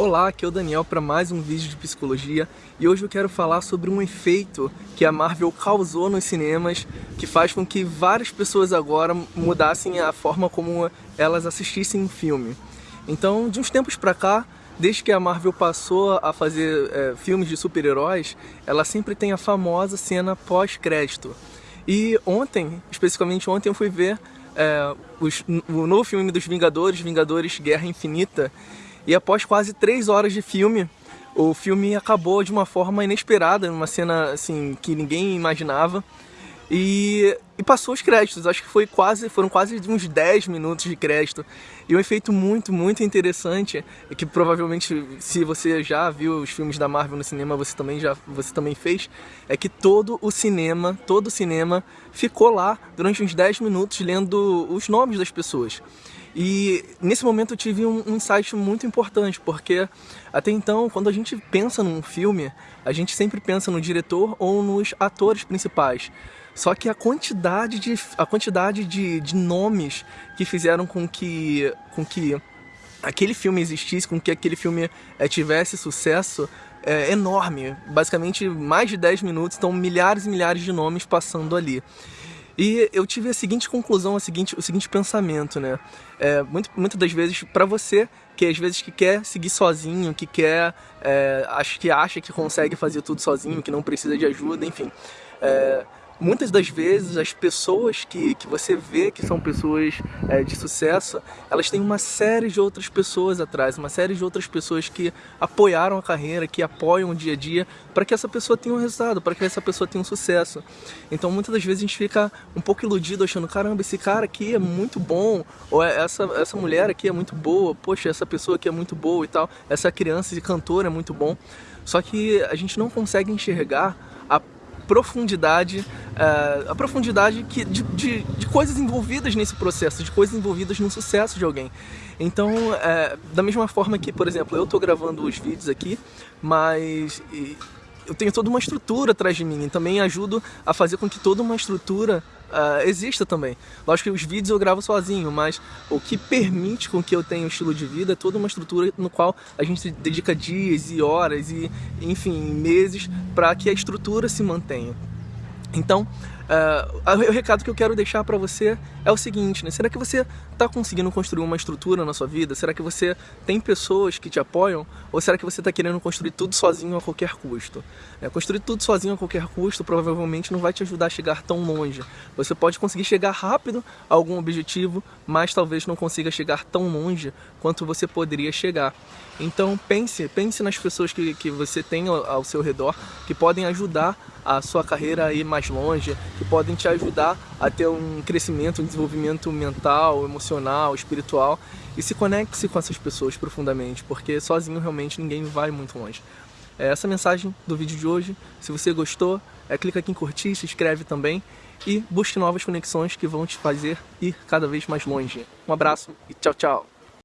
Olá, aqui é o Daniel para mais um vídeo de psicologia e hoje eu quero falar sobre um efeito que a Marvel causou nos cinemas que faz com que várias pessoas agora mudassem a forma como elas assistissem um filme. Então, de uns tempos pra cá, desde que a Marvel passou a fazer é, filmes de super-heróis, ela sempre tem a famosa cena pós-crédito. E ontem, especificamente ontem, eu fui ver é, os, o novo filme dos Vingadores, Vingadores Guerra Infinita, e após quase três horas de filme, o filme acabou de uma forma inesperada, numa cena assim que ninguém imaginava. E, e, passou os créditos, acho que foi quase, foram quase uns 10 minutos de crédito. E um efeito muito, muito interessante, que provavelmente se você já viu os filmes da Marvel no cinema, você também já você também fez, é que todo o cinema, todo o cinema ficou lá durante uns 10 minutos lendo os nomes das pessoas. E nesse momento eu tive um, um insight muito importante, porque até então, quando a gente pensa num filme, a gente sempre pensa no diretor ou nos atores principais. Só que a quantidade de, a quantidade de, de nomes que fizeram com que, com que aquele filme existisse, com que aquele filme é, tivesse sucesso, é enorme. Basicamente, mais de 10 minutos, estão milhares e milhares de nomes passando ali. E eu tive a seguinte conclusão, a seguinte, o seguinte pensamento, né? É, muito, muitas das vezes, para você, que às vezes que quer seguir sozinho, que quer, é, acho que acha que consegue fazer tudo sozinho, que não precisa de ajuda, enfim. É, muitas das vezes as pessoas que, que você vê que são pessoas é, de sucesso, elas têm uma série de outras pessoas atrás, uma série de outras pessoas que apoiaram a carreira, que apoiam o dia a dia, para que essa pessoa tenha um resultado, para que essa pessoa tenha um sucesso. Então muitas das vezes a gente fica um pouco iludido achando, caramba, esse cara aqui é muito bom, ou é, essa, essa mulher aqui é muito boa, poxa, essa pessoa aqui é muito boa e tal, essa criança de cantor é muito bom. Só que a gente não consegue enxergar profundidade, uh, a profundidade que, de, de, de, coisas envolvidas nesse processo, de coisas envolvidas no sucesso de alguém. Então, uh, da mesma forma que, por exemplo, eu estou gravando os vídeos aqui, mas eu tenho toda uma estrutura atrás de mim e também ajudo a fazer com que toda uma estrutura uh, exista também. Lógico que os vídeos eu gravo sozinho, mas o que permite com que eu tenha um estilo de vida é toda uma estrutura no qual a gente dedica dias e horas e, enfim, meses para que a estrutura se mantenha. Então, uh, o recado que eu quero deixar para você é o seguinte, né? Será que você está conseguindo construir uma estrutura na sua vida? Será que você tem pessoas que te apoiam? Ou será que você está querendo construir tudo sozinho a qualquer custo? É, construir tudo sozinho a qualquer custo provavelmente não vai te ajudar a chegar tão longe. Você pode conseguir chegar rápido a algum objetivo, mas talvez não consiga chegar tão longe quanto você poderia chegar. Então pense, pense nas pessoas que, que você tem ao, seu redor, que podem ajudar a sua carreira a ir mais longe, podem te ajudar a ter um crescimento, um desenvolvimento mental, emocional, espiritual e se conecte-se com essas pessoas profundamente, porque sozinho realmente ninguém vai muito longe. É essa a mensagem do vídeo de hoje. Se você gostou, é, clica aqui em curtir, se inscreve também e busque novas conexões que vão te fazer ir cada vez mais longe. Um abraço e tchau, tchau!